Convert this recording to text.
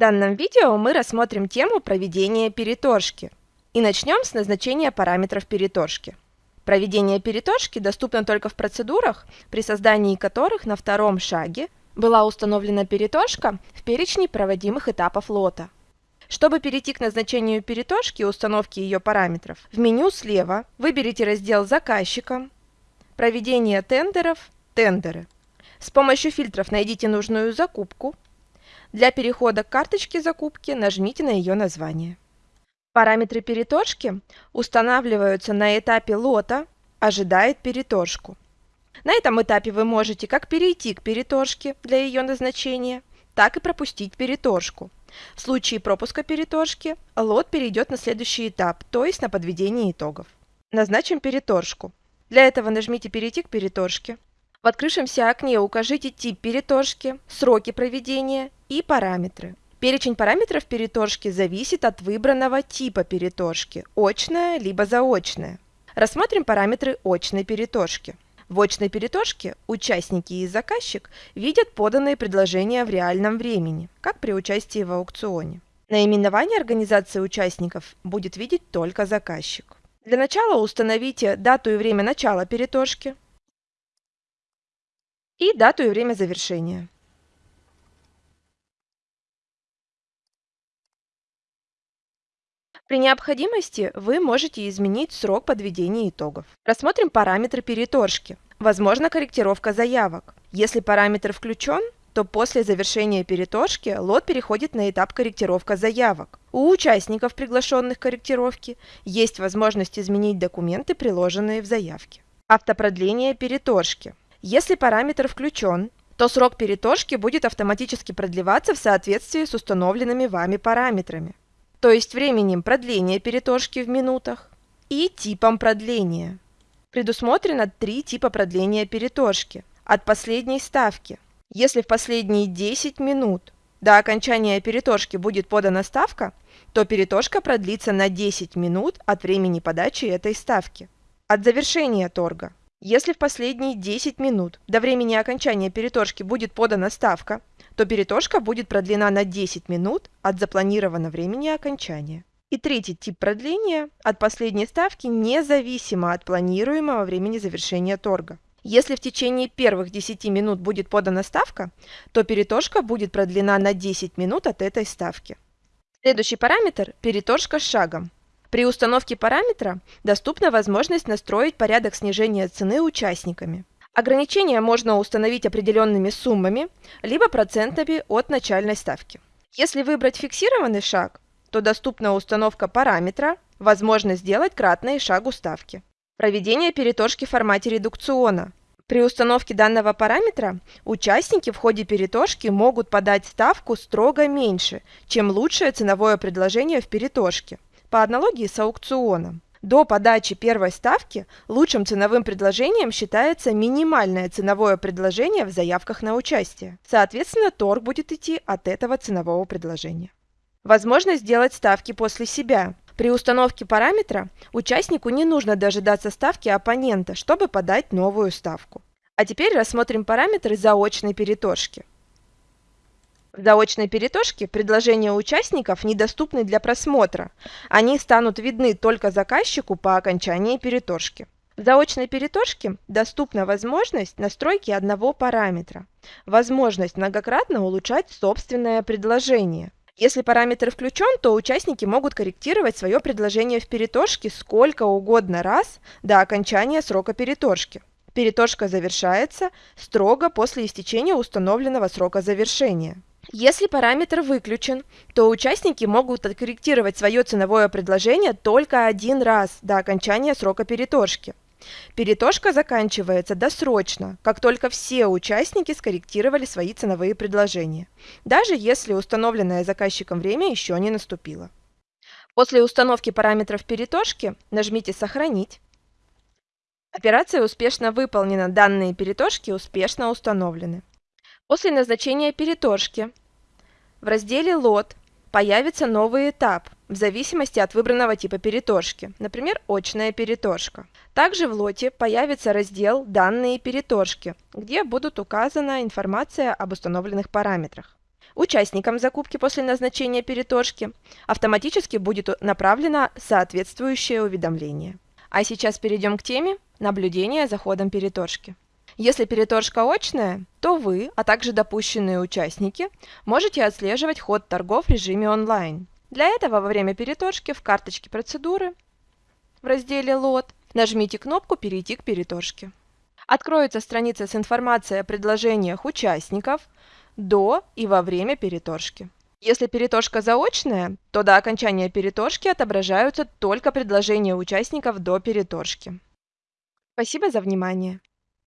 данном видео мы рассмотрим тему проведения переторжки и начнем с назначения параметров переторжки. Проведение переторжки доступно только в процедурах, при создании которых на втором шаге была установлена переторжка в перечне проводимых этапов лота. Чтобы перейти к назначению переторжки и установке ее параметров, в меню слева выберите раздел «Заказчика», «Проведение тендеров», «Тендеры». С помощью фильтров найдите нужную закупку. Для перехода к карточке закупки нажмите на ее название. Параметры переторжки устанавливаются на этапе лота «Ожидает переторжку». На этом этапе вы можете как перейти к переторжке для ее назначения, так и пропустить переторжку. В случае пропуска переторжки лот перейдет на следующий этап, то есть на подведение итогов. Назначим переторжку. Для этого нажмите «Перейти к переторжке». В открывшемся окне укажите тип переторжки, сроки проведения и параметры. Перечень параметров переторжки зависит от выбранного типа переторжки – очная либо заочная. Рассмотрим параметры очной переторжки. В очной переторжке участники и заказчик видят поданные предложения в реальном времени, как при участии в аукционе. Наименование организации участников будет видеть только заказчик. Для начала установите дату и время начала переторжки, и дату и время завершения. При необходимости вы можете изменить срок подведения итогов. Рассмотрим параметры переторжки. Возможно корректировка заявок. Если параметр включен, то после завершения переторжки лот переходит на этап корректировка заявок. У участников, приглашенных к корректировке, есть возможность изменить документы, приложенные в заявке. Автопродление переторжки. Если параметр включен, то срок переторжки будет автоматически продлеваться в соответствии с установленными вами параметрами, то есть временем продления переторжки в минутах и типом продления. Предусмотрено три типа продления переторжки от последней ставки. Если в последние 10 минут до окончания переторжки будет подана ставка, то переторжка продлится на 10 минут от времени подачи этой ставки. От завершения торга если в последние 10 минут до времени окончания переторжки будет подана ставка, то переторжка будет продлена на 10 минут от запланированного времени окончания. И третий тип продления от последней ставки независимо от планируемого времени завершения торга. Если в течение первых 10 минут будет подана ставка, то переторжка будет продлена на 10 минут от этой ставки. Следующий параметр – переторжка с шагом. При установке параметра доступна возможность настроить порядок снижения цены участниками. Ограничения можно установить определенными суммами, либо процентами от начальной ставки. Если выбрать фиксированный шаг, то доступна установка параметра, возможность сделать кратное шагу ставки. Проведение переторжки в формате редукциона. При установке данного параметра участники в ходе переторжки могут подать ставку строго меньше, чем лучшее ценовое предложение в переторжке. По аналогии с аукционом. До подачи первой ставки лучшим ценовым предложением считается минимальное ценовое предложение в заявках на участие. Соответственно, торг будет идти от этого ценового предложения. Возможность сделать ставки после себя. При установке параметра участнику не нужно дожидаться ставки оппонента, чтобы подать новую ставку. А теперь рассмотрим параметры заочной переторжки. Заочной переторжке предложения участников недоступны для просмотра. Они станут видны только заказчику по окончании переторжки. В заочной переторжке доступна возможность настройки одного параметра, возможность многократно улучшать собственное предложение. Если параметр включен, то участники могут корректировать свое предложение в переторжке сколько угодно раз до окончания срока переторжки. Переторжка завершается строго после истечения установленного срока завершения. Если параметр выключен, то участники могут откорректировать свое ценовое предложение только один раз до окончания срока переторжки. Переторжка заканчивается досрочно, как только все участники скорректировали свои ценовые предложения, даже если установленное заказчиком время еще не наступило. После установки параметров переторжки нажмите «Сохранить». Операция успешно выполнена, данные переторжки успешно установлены. После назначения переторжки в разделе «Лот» появится новый этап в зависимости от выбранного типа переторжки, например, очная переторжка. Также в лоте появится раздел «Данные переторжки», где будут указана информация об установленных параметрах. Участникам закупки после назначения переторжки автоматически будет направлено соответствующее уведомление. А сейчас перейдем к теме наблюдения за ходом переторжки. Если переторжка очная, то вы, а также допущенные участники, можете отслеживать ход торгов в режиме онлайн. Для этого во время переторжки в карточке процедуры в разделе «Лот» нажмите кнопку «Перейти к переторжке». Откроется страница с информацией о предложениях участников до и во время переторжки. Если переторжка заочная, то до окончания переторжки отображаются только предложения участников до переторжки. Спасибо за внимание!